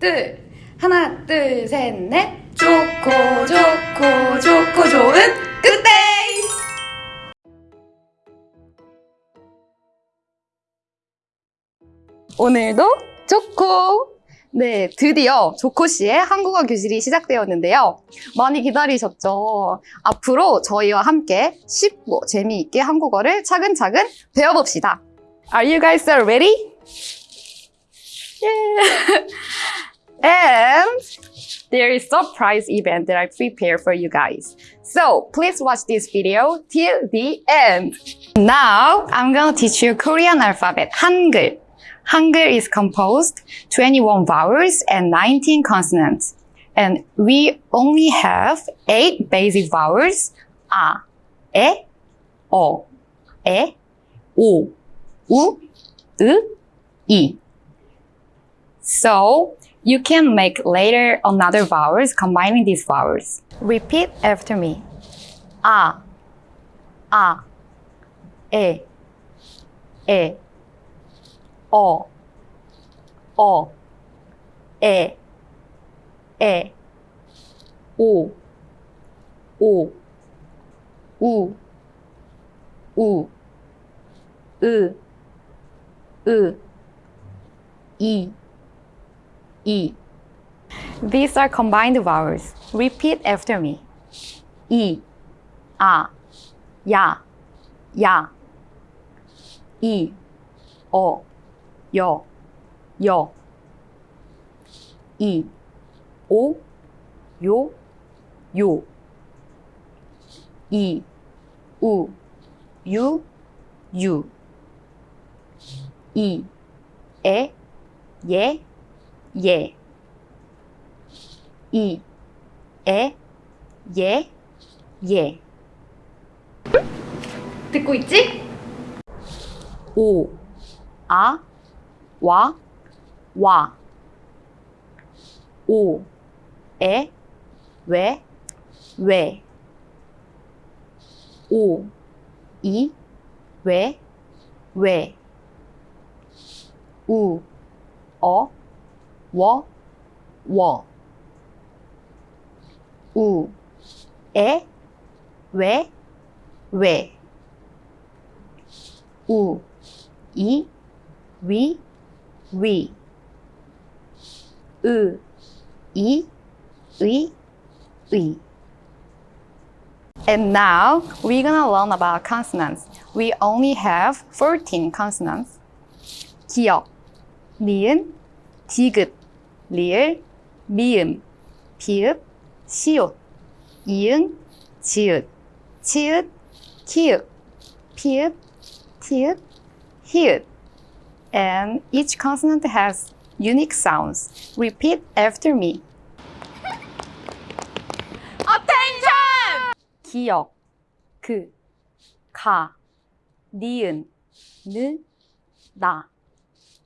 둘. 하나, 둘, 셋, 넷. 좋고, 좋고, 좋고, 좋은 굿데이! 오늘도 좋고! 네, 드디어 조코 씨의 한국어 교실이 시작되었는데요. 많이 기다리셨죠? 앞으로 저희와 함께 쉽고 재미있게 한국어를 차근차근 배워봅시다. Are you guys ready? Yeah. and there is a surprise event that I prepared for you guys. So please watch this video till the end. Now I'm gonna teach you Korean alphabet, Hangul. Hangul is composed 21 vowels and 19 consonants. And we only have 8 basic vowels. A, E, O, E, O, U, U, E. So you can make later another vowels combining these vowels. Repeat after me. A, a, e, e, o, o, e, e, u, u, u, u, u, u, i. E. These are combined vowels. Repeat after me. E. A. Ya. Ya. E. O. Yo. Yo. E. O. Yo. Yo. E. U. E. E. Ye. 예. 이, 에, 예, 예. 듣고 있지? 오, 아, 와, 와. 오, 에, 왜, 왜. 오, 이, 왜, 왜. 우, 어, 워, 워. 우, 에, 왜, 왜. 우, 이, 위, 위. 으, 이, 의, 의. And now we're gonna learn about consonants. We only have 14 consonants. 기역, 니은, 디귿, 리을, 미음, 비읍, 시옷, 이응, 지읒, 치읒, 키읔, 피읍, 티읒, 히읗. And each consonant has unique sounds. Repeat after me. Attention! 기역, 그, 가, 니은, 느, 나,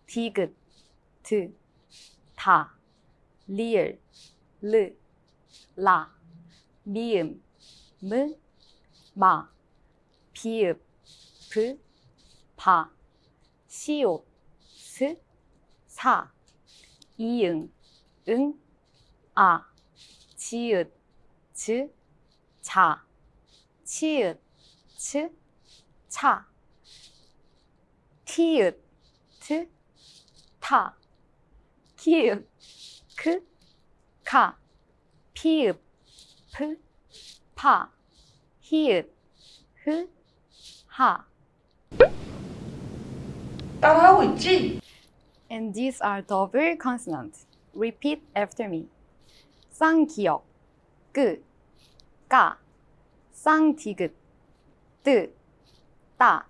디귿, 드, 다, 리을, 르, 라, 미음, 무, 마, 비읍, 브, 바, 시옷, 스, 사, 이응, 응, 아, 지읒, 즈, 자, 치읒, 츠, 차, 티읒, 트, 타, 키읔, 크, 카, 피읍, 프, 파, 히읗, 흐, 하. 따라하고 있지? And these are double consonants. Repeat after me. 쌍기역, 끄, 까, 쌍디귿, 뜨, 따,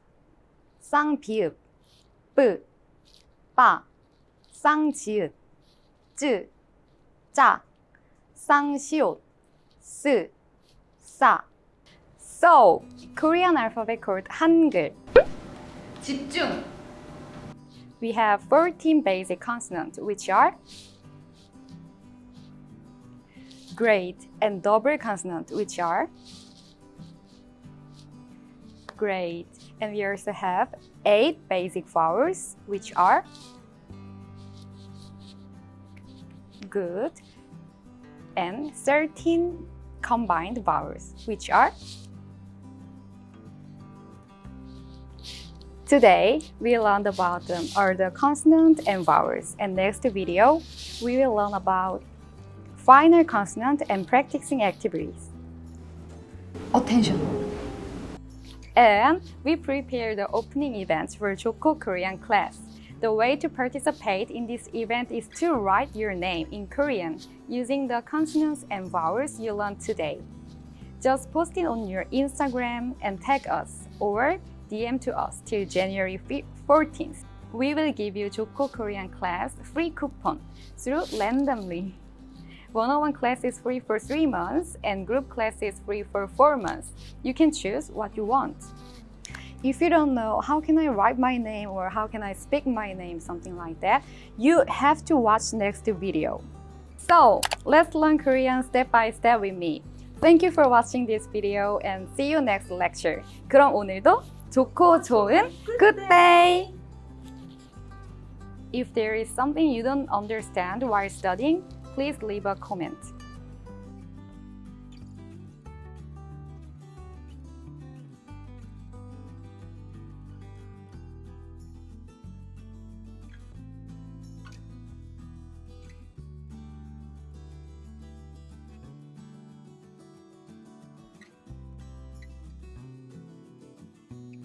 쌍비읍, 뿌, 빠, 쌍지읒, つ、ざ、san, shio, 스, 사, So, Korean alphabet called Hangul. 집중. We have 14 basic consonants, which are Great and double consonant, which are Great And we also have eight basic vowels, which are good, and 13 combined vowels, which are Today, we learned about them are the consonant and vowels, and next video, we will learn about final consonant and practicing activities. Attention. And we prepare the opening events for Joko Korean class. The way to participate in this event is to write your name in Korean using the consonants and vowels you learned today. Just post it on your Instagram and tag us or DM to us till January 14th. We will give you Joko Korean class free coupon through randomly. One-on-one class is free for 3 months and group class is free for 4 months. You can choose what you want If you don't know how can I write my name or how can I speak my name, something like that, you have to watch next video. So, let's learn Korean step by step with me. Thank you for watching this video and see you next lecture. 그럼 오늘도 좋고 좋은 good day! If there is something you don't understand while studying, please leave a comment.